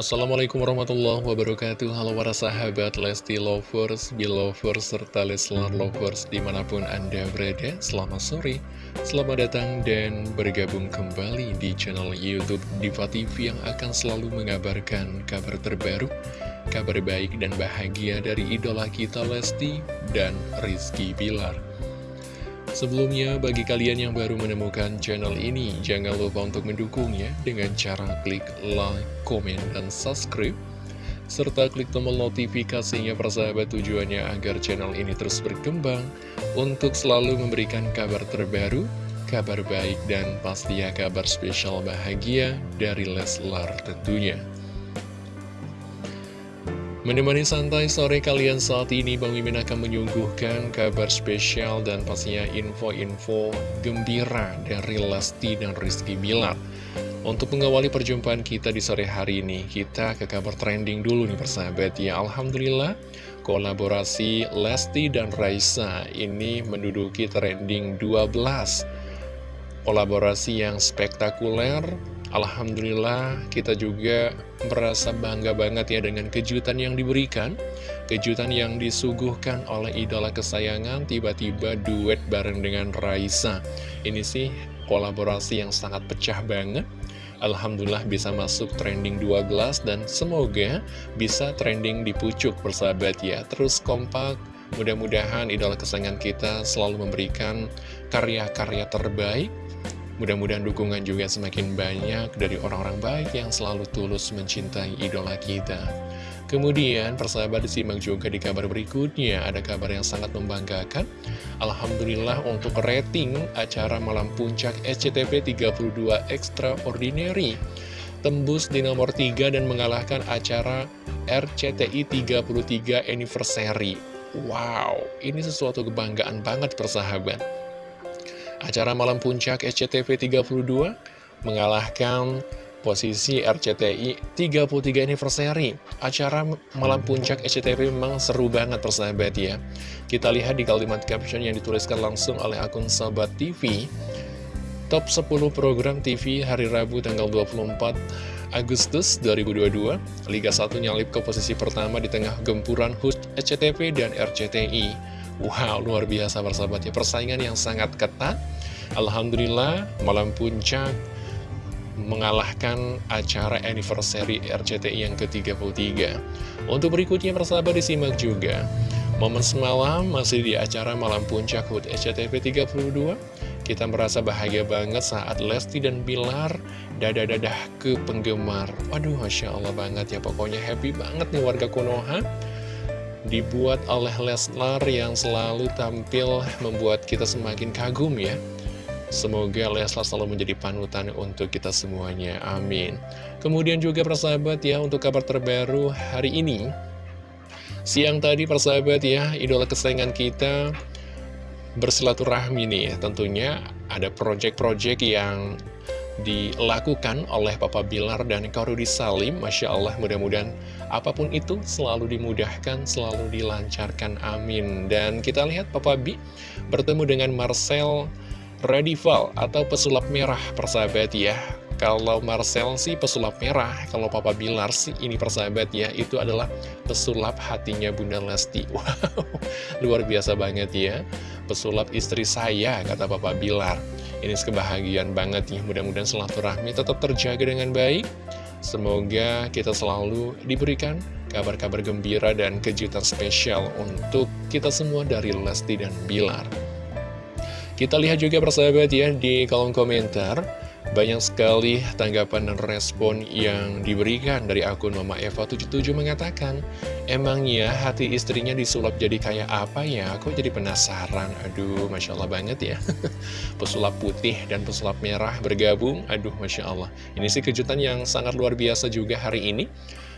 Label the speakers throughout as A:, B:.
A: Assalamualaikum warahmatullahi wabarakatuh. Halo para sahabat Lesti Lovers, Belovers, serta Leslar Lovers di mana pun Anda berada Selamat sore, selamat datang dan bergabung kembali di channel Youtube Diva TV Yang akan selalu mengabarkan kabar terbaru Kabar baik dan bahagia dari idola kita Lesti dan Rizky Bilar Sebelumnya, bagi kalian yang baru menemukan channel ini, jangan lupa untuk mendukungnya dengan cara klik like, komen, dan subscribe. Serta klik tombol notifikasinya persahabat tujuannya agar channel ini terus berkembang untuk selalu memberikan kabar terbaru, kabar baik, dan pastinya kabar spesial bahagia dari Leslar tentunya. Menemani santai sore kalian saat ini, Bang Mimin akan menyuguhkan kabar spesial dan pastinya info-info gembira dari Lesti dan Rizky Bilar. Untuk mengawali perjumpaan kita di sore hari ini, kita ke kabar trending dulu nih persahabat ya. Alhamdulillah, kolaborasi Lesti dan Raisa ini menduduki trending 12. Kolaborasi yang spektakuler, Alhamdulillah kita juga merasa bangga banget ya dengan kejutan yang diberikan. Kejutan yang disuguhkan oleh idola kesayangan tiba-tiba duet bareng dengan Raisa. Ini sih kolaborasi yang sangat pecah banget. Alhamdulillah bisa masuk trending 12 dan semoga bisa trending di pucuk persahabat ya. Terus kompak mudah-mudahan idola kesayangan kita selalu memberikan karya-karya terbaik Mudah-mudahan dukungan juga semakin banyak dari orang-orang baik yang selalu tulus mencintai idola kita. Kemudian persahabat disimak juga di kabar berikutnya. Ada kabar yang sangat membanggakan. Alhamdulillah untuk rating acara Malam Puncak SCTV 32 Extraordinary Tembus di nomor 3 dan mengalahkan acara RCTI 33 Anniversary. Wow, ini sesuatu kebanggaan banget persahabat Acara Malam Puncak SCTV 32 mengalahkan posisi RCTI 33 Anniversary. Acara Malam Puncak SCTV memang seru banget persahabat ya. Kita lihat di kalimat caption yang dituliskan langsung oleh akun Sobat TV. Top 10 program TV hari Rabu tanggal 24 Agustus 2022 Liga 1 nyalip ke posisi pertama di tengah gempuran host SCTV dan RCTI Wow, luar biasa persahabatnya Persaingan yang sangat ketat. Alhamdulillah, malam puncak mengalahkan acara anniversary RCTI yang ke-33 Untuk berikutnya persahabat disimak juga. Momen semalam masih di acara Malam Puncak HUT SCTV 32 Kita merasa bahagia banget saat Lesti dan Bilar Dadah-dadah ke penggemar. Waduh Masya Allah banget ya. Pokoknya happy banget nih warga Konoha dibuat oleh Leslar yang selalu tampil membuat kita semakin kagum ya. Semoga Leslar selalu menjadi panutan untuk kita semuanya, amin. Kemudian juga persahabat ya, untuk kabar terbaru hari ini, siang tadi persahabat ya, idola kesayangan kita bersilaturahmi nih, tentunya ada project-project yang dilakukan oleh Papa Bilar dan Karudi Salim Masya Allah mudah-mudahan apa pun itu selalu dimudahkan, selalu dilancarkan, amin Dan kita lihat Papa B bertemu dengan Marcel Radival atau pesulap merah persahabat ya kalau Marcel sih pesulap merah, kalau Papa Bilar sih ini persahabat ya, itu adalah pesulap hatinya Bunda Lesti. Wow, luar biasa banget ya. Pesulap istri saya, kata Papa Bilar. Ini kebahagiaan banget nih, mudah-mudahan silaturahmi tetap terjaga dengan baik. Semoga kita selalu diberikan kabar-kabar gembira dan kejutan spesial untuk kita semua dari Lesti dan Bilar. Kita lihat juga persahabat ya di kolom komentar banyak sekali tanggapan dan respon yang diberikan dari akun Mama Eva77 mengatakan Emangnya hati istrinya disulap jadi kayak apa ya? Aku jadi penasaran? Aduh, Masya Allah banget ya. Pesulap putih dan pesulap merah bergabung. Aduh, Masya Allah. Ini sih kejutan yang sangat luar biasa juga hari ini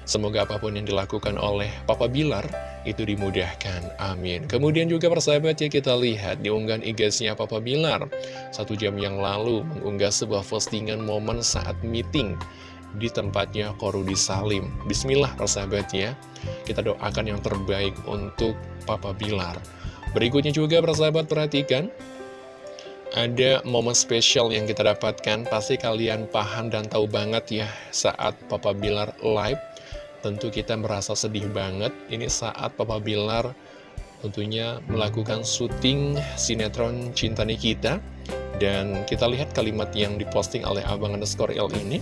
A: Semoga apa pun yang dilakukan oleh Papa Bilar itu dimudahkan. Amin. Kemudian juga persahabat ya kita lihat di unggahan IG-nya Papa Bilar. Satu jam yang lalu mengunggah sebuah postingan momen saat meeting di tempatnya Korudi Salim. Bismillah persahabat ya. Kita doakan yang terbaik untuk Papa Bilar. Berikutnya juga persahabat perhatikan ada momen spesial yang kita dapatkan Pasti kalian paham dan tahu banget ya Saat Papa Bilar live tentu kita merasa sedih banget. Ini saat Papa Bilar tentunya melakukan syuting sinetron Cinta Nikita. Dan kita lihat kalimat yang diposting oleh Abang underscore L ini.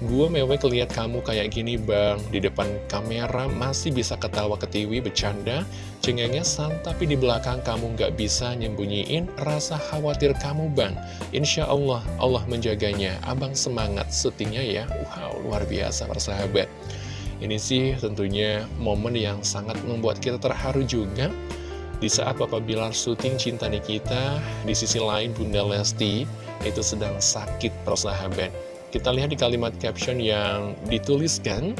A: Gue mewek lihat kamu kayak gini bang Di depan kamera masih bisa ketawa ketiwi bercanda Cengengesan tapi di belakang kamu gak bisa nyembunyiin rasa khawatir kamu bang Insya Allah Allah menjaganya Abang semangat syutingnya ya Wow luar biasa persahabat Ini sih tentunya momen yang sangat membuat kita terharu juga. Di saat Papa Bilar syuting Cinta Nikita, di sisi lain Bunda Lesti itu sedang sakit persahabat. Kita lihat di kalimat caption yang dituliskan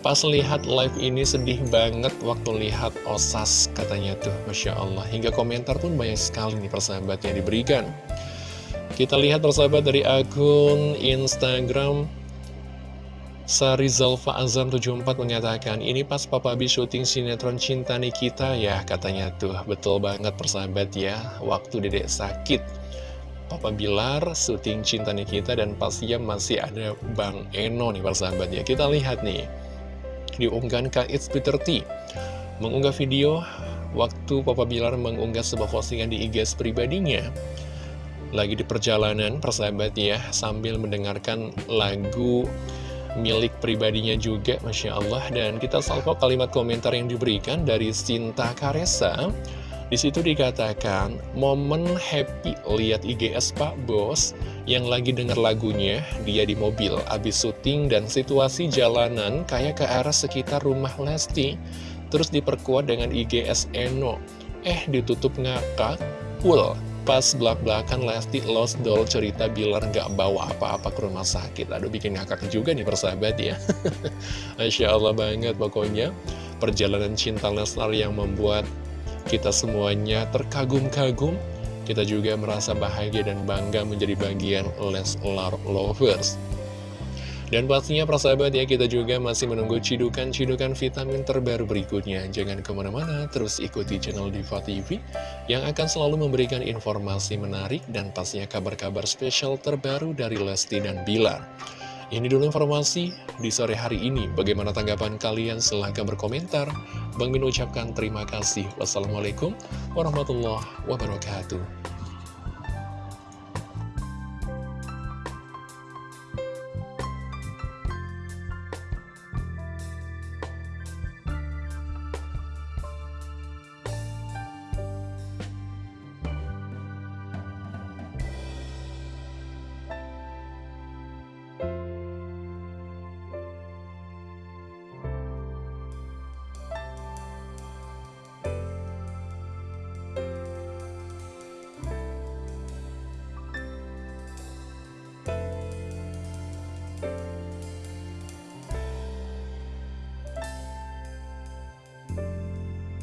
A: Pas lihat live ini sedih banget waktu lihat osas katanya tuh Masya Allah. Hingga komentar pun banyak sekali nih persahabat yang diberikan. Kita lihat persahabat dari akun Instagram Sarizalfa Azam 74 mengatakan Ini pas Papa B syuting sinetron Cinta Nikita ya katanya tuh Betul banget persahabat ya Waktu dedek sakit Papa Bilar, syuting Cinta Nikita, dan pastinya masih ada Bang Eno nih persahabat ya. Kita lihat nih, diunggahkan Kak It's Peter T, mengunggah video waktu Papa Bilar mengunggah sebuah postingan di IG pribadinya. Lagi di perjalanan persahabat ya, sambil mendengarkan lagu milik pribadinya juga, Masya Allah. Dan kita salvo kalimat komentar yang diberikan dari Sinta Karesa. Di situ dikatakan, momen happy lihat IGS Pak Bos yang lagi denger lagunya, dia di mobil, abis syuting dan situasi jalanan kayak ke arah sekitar rumah Lesti. Terus diperkuat dengan IGS Eno. Eh, ditutup ngakak, full. Pas belak-belakan Lesti lost doll cerita Bilar nggak bawa apa-apa ke rumah sakit. Aduh, bikin ngakak juga nih persahabat ya. Masya Allah banget pokoknya. Perjalanan cinta Leslar yang membuat kita semuanya terkagum-kagum, kita juga merasa bahagia dan bangga menjadi bagian Leslar Lovers. Dan pastinya persahabat ya, kita juga masih menunggu cidukan-cidukan vitamin terbaru berikutnya. Jangan ke mana-mana, terus ikuti channel Diva TV yang akan selalu memberikan informasi menarik dan pastinya kabar-kabar spesial terbaru dari Lesti dan Bilar. Ini dulu informasi di sore hari ini. Bagaimana tanggapan kalian? Silahkan berkomentar. Bang Min ucapkan terima kasih. Wassalamualaikum warahmatullahi wabarakatuh.